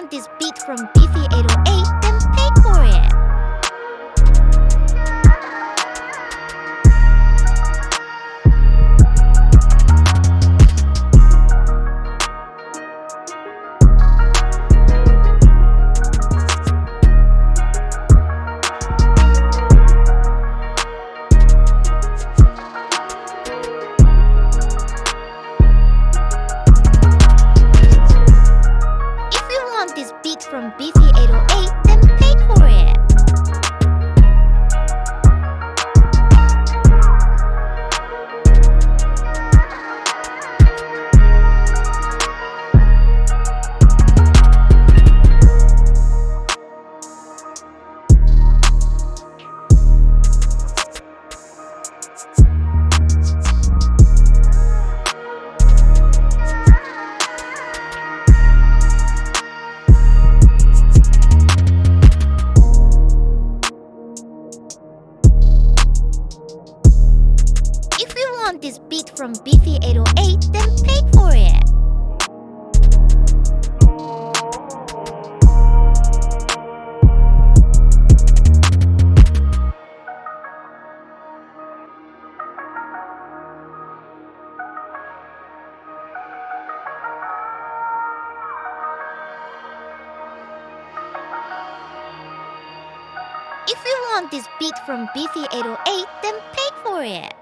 want this beat from Beefy 808, want this beat from Beefy 808, then pay for it. If you want this beat from Beefy 808, then pay for it.